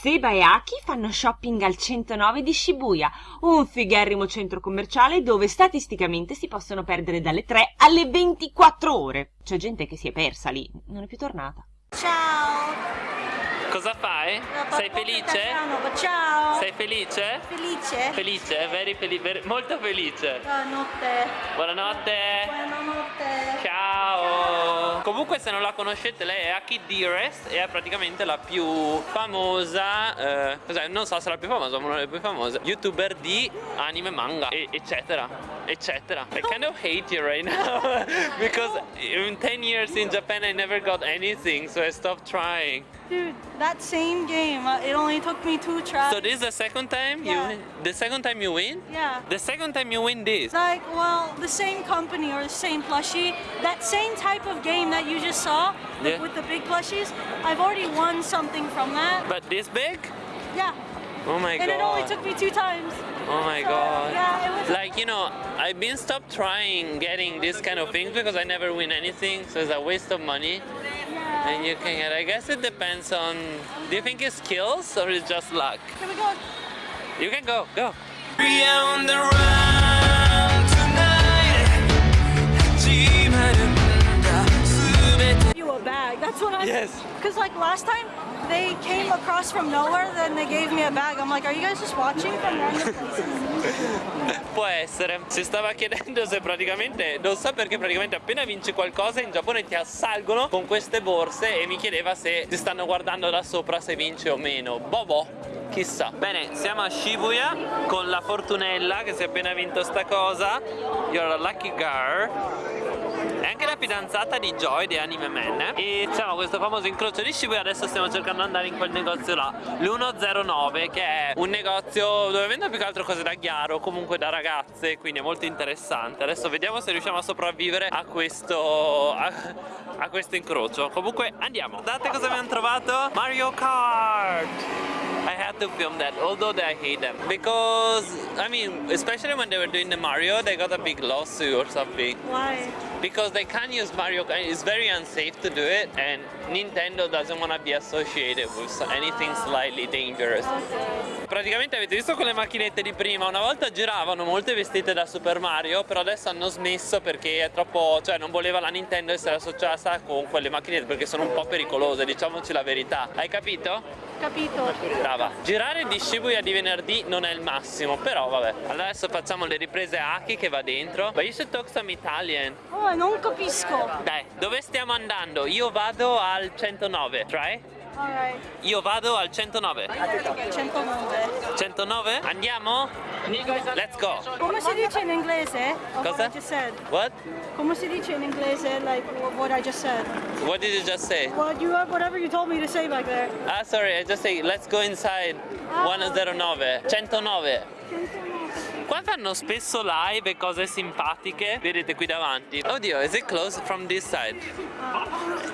Seba e Aki fanno shopping al 109 di Shibuya, un figherrimo centro commerciale dove statisticamente si possono perdere dalle 3 alle 24 ore. C'è gente che si è persa lì, non è più tornata. Ciao! Cosa fai? Sei felice? Ciao! Sei felice? Felice? Felice, very felice, very- molto felice. Buonanotte! Buonanotte. Buonanotte! Ciao! Comunque se non la conoscete lei è Aki Dearest e è praticamente la più famosa, eh, non so se la più famosa ma una delle più famose, youtuber di anime, manga e- eccetera, eccetera. I kind of hate you right now because in 10 years in Japan I never got anything so I stopped trying. Dude, that same game, uh, it only took me two tries. So this is the second time Yeah. you the second time you win? yeah. The second time you win this? Like, well, the same company or the same plushie, that same type of game that you just saw Yeah. with the big plushies, I've already won something from that. But this big? Yeah. Oh my god. And it only took me two times. Oh my So, god. Yeah. Like, you know, I've been stopped trying getting this kind of things because I never win anything, so it's a waste of money. yeah. And you can get, I guess it depends on, do you think it's skills or it's just luck? Here we go. You can go, go. That's what I. Yes. Because like last time, they came across from nowhere, then they gave me a bag. I'm like, are you guys just watching from random places? Può essere. Si stava chiedendo se praticamente, non so perché praticamente appena vinci qualcosa in Giappone ti assalgono con queste borse e mi chiedeva se ti stanno guardando da sopra se vinci o meno. Bobo. Chissà. Bene, siamo a Shibuya con la Fortunella che si è appena vinto sta cosa. You're a lucky girl. Anche la fidanzata di Joy di Anime Man. E c'è questo famoso incrocio di Shibuya Adesso stiamo cercando di andare in quel negozio là L'109 che è un negozio dove vendono più che altro cose da ghiaro Comunque da ragazze Quindi è molto interessante. Adesso vediamo se riusciamo a sopravvivere a questo a, a questo incrocio. Comunque andiamo. Guardate cosa abbiamo trovato? Mario Kart I had to film that, although I hate them. Because, I mean, especially when they were doing the Mario, they got a big lawsuit or something. Why? Because they can't use Mario Kart, it's very unsafe to do it, and Nintendo doesn't want to be associated with anything slightly dangerous. Praticamente avete visto quelle macchinette di prima, una volta giravano molte vestite da Super Mario, però adesso hanno smesso perché è troppo, cioè non voleva la Nintendo essere associata con quelle macchinette perché sono un po' pericolose, diciamoci la verità. Hai capito? Capito. Brava. Girare di Shibuya di venerdì non è il massimo, però vabbè. Allora adesso facciamo le riprese a Aki che va dentro. But you should talk some Italian. Oh, non capisco. Dai, dove stiamo andando? Io vado al 109, try? Alright. Io vado al 109. 109. 109? Andiamo? Let's go. Come si dice in inglese? Cosa? What? Come si dice in inglese, like wh- what I just said? What did you just say? What you whatever you told me to say back there. Ah, sorry, I just say let's go inside 109. 109. Qua fanno spesso live e cose simpatiche. Vedete qui davanti. Oddio, is it closed from this side?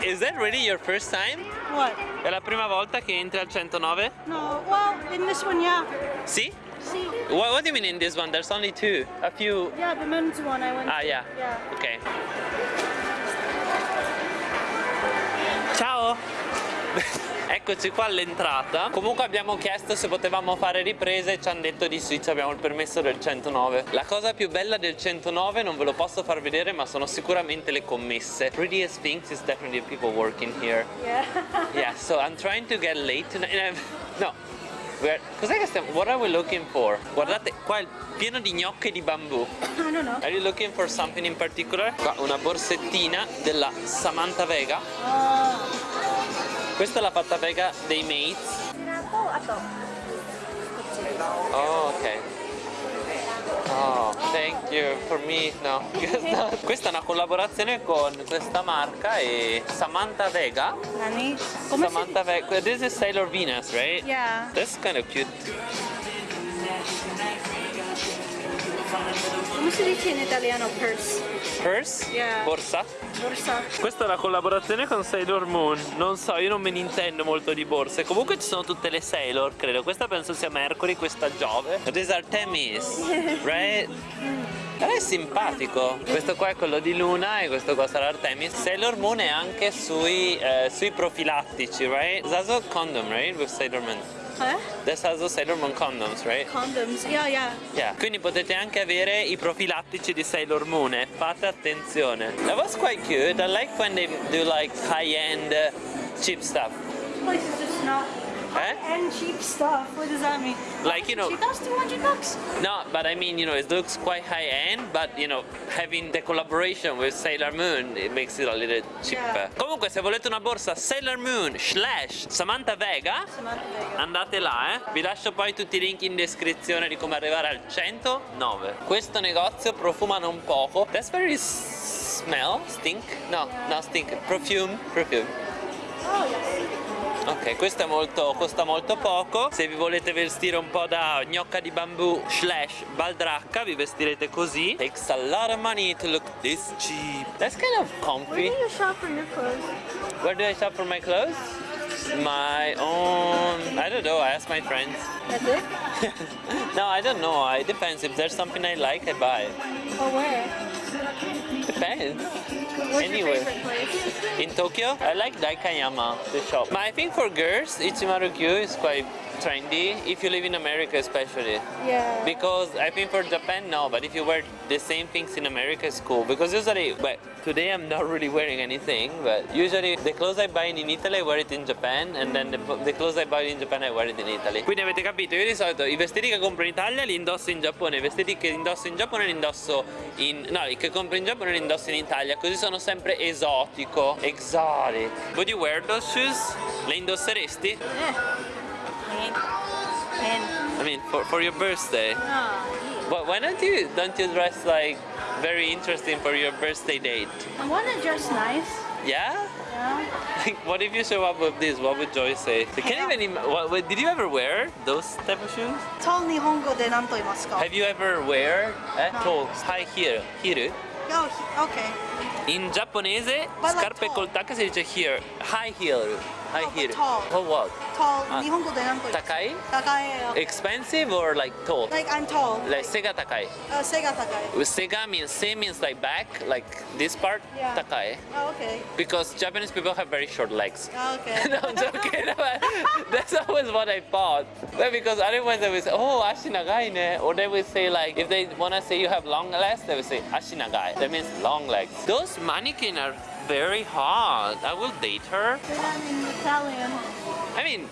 Is that really your first time? What? È la prima volta che entri al 109? No. Well, in this one, yeah. Sì? See. What, what do you mean in this one? There's only two. A few. Yeah, the men's one I went. Ah, to. yeah. Yeah. Ok. Ciao! Eccoci qua all'entrata. Comunque abbiamo chiesto se potevamo fare riprese e ci hanno detto di sì, ci abbiamo il permesso del 109. La cosa più bella del 109 non ve lo posso far vedere, ma sono sicuramente le commesse. Prettiest things is definitely people working here. Yeah. Yeah, so I'm trying to get late I'm- No. Cos'è che stiamo... What are we looking for? Guardate, qua è pieno di gnocche di bambù. I don't know. Are you looking for something in particular? Qua una borsettina della Samantha Vega. Uh, Questa è la fatta Vega dei Mates. Oh, ok. Oh, thank you. For me, no. Questa è una collaborazione con questa marca e Samantha Vega. Nani? Come Samantha Vega. This is Sailor Venus, right? Yeah. That's kind of cute. Come si dice in italiano purse? Purse? Yeah. Borsa? Borsa. Questa è la collaborazione con Sailor Moon. Non so, io non me ne intendo molto di borse. Comunque ci sono tutte le Sailor, credo. Questa penso sia Mercury, questa Giove. These are Temis, right? Però è simpatico. Questo qua è quello di Luna e questo qua sarà Artemis. Sailor Moon è anche sui, eh, sui profilattici, right? Also condom, right? With Sailor Moon. Huh? There's also Sailor Moon condoms, right? Condoms. Yeah, yeah. Yeah. Quindi potete anche avere i profilattici di Sailor Moon, eh. fate attenzione. That was quite cute. I like when they do like high-end uh, cheap stuff. This place is just not Eh? and cheap stuff. What does that mean? Like, you know- Cheap, that's 200 bucks. No, but I mean, you know, it looks quite high-end, but you know, having the collaboration with Sailor Moon, it makes it a little cheaper. Yeah. Comunque, se volete una borsa Sailor Moon slash Samantha Vega, Samantha Vega. andate là, eh. Vi lascio poi tutti i link in descrizione di come arrivare al 109. Questo negozio profuma non poco. That's very smell, stink? No, no, stink. Perfume, perfume. Oh, yes. Ok, questo è molto, costa molto poco. Se vi volete vestire un po' da gnocca di bambù slash baldracca, vi vestirete così. Takes a lot of money to look this cheap. That's kind of Where comfy. do you shop for your clothes? Where do I shop for my clothes? My own. I don't know. I ask my friends. That's it? no, I don't know. It depends. If there's something I like, I buy. Or where? Depends. What's Anywhere. your favorite place? In Tokyo, I like Daikayama, the shop. But I think for girls, Ichimaru-kyu is quite trendy. If you live in America, especially. Yeah. Because I think for Japan, no, but if you wear the same things in America, it's cool. Because usually, but today I'm not really wearing anything, but usually the clothes I buy in Italy, I wear it in Japan, and then the, the clothes I buy in Japan, I wear it in Italy. Quindi avete capito, io di solito i vestiti che compro in Italia li indosso in Giappone, i vestiti che indosso in Giappone li indosso in... no, i che compro in Giappone li indosso in Italia, così sono sempre esotico, exotic. Would you wear those shoes? Le indosseresti? And, and I mean, for, for your birthday. oh, But why don't you don't you dress like very interesting for your birthday date? I want to dress nice. Yeah? Yeah. Like, what if you show up with this? What would Joy say? I can't even. Im- what, what, did you ever wear those type of shoes? トン日本語で何と言いますか Have you ever wear eh, No. tall high heel? Hiru? Oh, he- okay. In giapponese, But like scarpe tall. col tacco si dice here. High heel. High oh, heel. Tall. Tall what? Tall. Uh, Nihongo de nanto? Takai? Takai. Uh, Expensive or like tall? Like I'm tall. Like, like sega takai. Uh, sega takai. Sega means se means like back, like this part. Yeah. Takai. Oh, okay. Because Japanese people have very short legs. Oh, okay. no, I'm joking. That's always what I thought. Because otherwise they would say, oh, ashi nagai ne. Or they would say like, if they want to say you have long legs, they would say ashi nagai. That means long legs. Those mannequins are very hot. I will date her. I'm in Italian. I mean,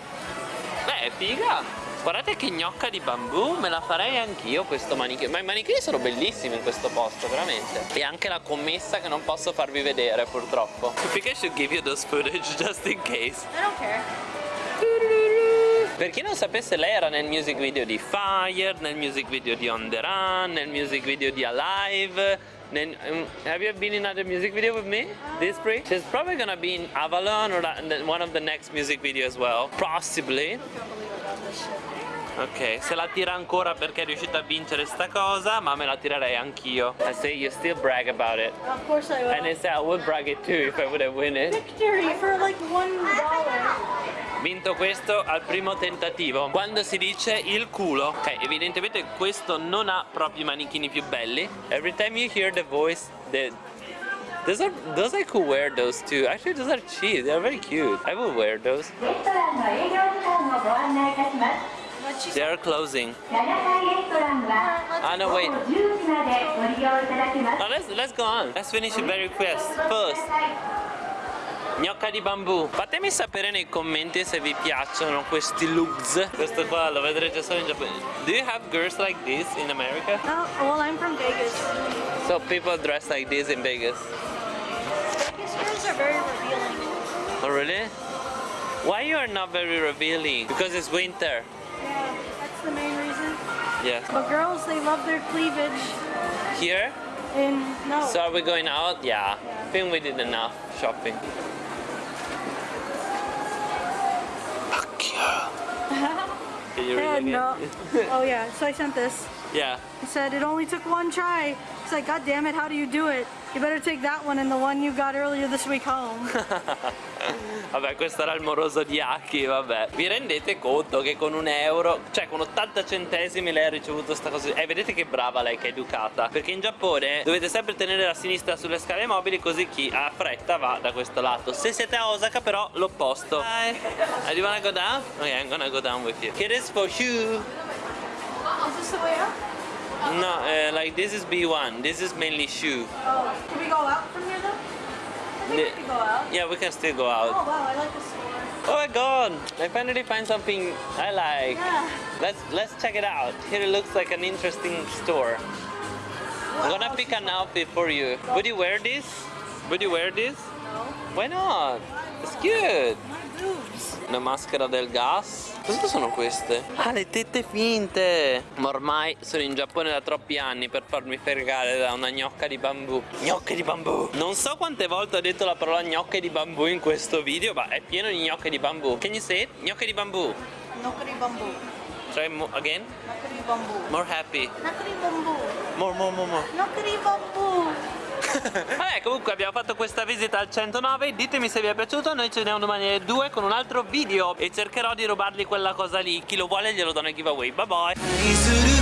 beh, è figa. Guardate che gnocca di bambù, me la farei anch'io questo manichino. Ma i manichini sono bellissimi in questo posto, veramente. E anche la commessa che non posso farvi vedere, purtroppo. I think I should give you those footage just in case. I don't care. Per chi non sapesse, lei era nel music video di Fire, nel music video di On The Run, nel music video di Alive. Nel, um, have you been in other music video with me this spring? She's probably gonna be in Avalon or that- one of the next music video as well. Possibly. I can't believe I got this shit. Ok, se la tira ancora perché è riuscita a vincere sta cosa, ma me la tirerei anch'io. I say you still brag about it. Of course I will. And I say I would brag it too if I would have win it. Victory for like one dollar. vinto questo al primo tentativo quando si dice il culo ok evidentemente questo non ha proprio i manichini più belli every time you hear the voice the Those are those I could wear those too. Actually those are cheap, they are very cute. I will wear those. They are closing. Ah no wait. No, let's let's go on. Let's finish the very request first. Gnocca di bambù. Fatemi sapere nei commenti se vi piacciono questi looks. Questo qua lo vedrete solo in Giappone. Do you have girls like this in America? Oh, well, I'm from Vegas. So people dress like this in Vegas. Vegas girls are very revealing. Oh really? Why you are not very revealing? Because it's winter. Yeah, that's the main reason. Yeah. But girls, they love their cleavage. Here? And no. So are we going out? Yeah. I think we did enough shopping. Can you read uh, no. oh yeah, so I sent this. Yeah. It said it only took one try. It's like, God damn it, how do you do it? You better take that one and the one you got earlier this week home. Vabbè, questo era il moroso di Aki, vabbè. Vi rendete conto che con un euro, cioè con 80 centesimi lei ha ricevuto sta cosa? E vedete che brava lei che è educata. Perché in Giappone dovete sempre tenere la sinistra sulle scale mobili così chi ha fretta va da questo lato. Se siete a Osaka però l'opposto. Hi. Do you wanna go down? Ok, I'm gonna go down with you. Here is for you. Is this the way up? No, uh, like this is B1. This is mainly shoe. Oh, can we go out from here though? I think The- we can go out. Yeah, we can still go out. Oh wow, I like this store. Oh my god! I finally find something I like. Yeah. Let's let's check it out. Here it looks like an interesting store. I'm gonna pick an outfit for you. Would you wear this? Would you wear this? No. Why not? It's cute. My boobs. Una maschera del gas? Cosa sono queste? Ah, le tette finte! Ma ormai sono in Giappone da troppi anni per farmi fregare da una gnocca di bambù. Gnocche di bambù! Non so quante volte ho detto la parola gnocche di bambù in questo video, ma è pieno di gnocche di bambù. Can you say it? Gnocche di bambù. Nokari bamboo. Try mo- again. Nokari bamboo. More happy. Nokari bamboo. More, more, more, more. Nokari bamboo. Vabbè comunque abbiamo fatto questa visita al 109 Ditemi se vi è piaciuto Noi ci vediamo domani alle 2 con un altro video E cercherò di rubargli quella cosa lì Chi lo vuole glielo do nel giveaway Bye bye.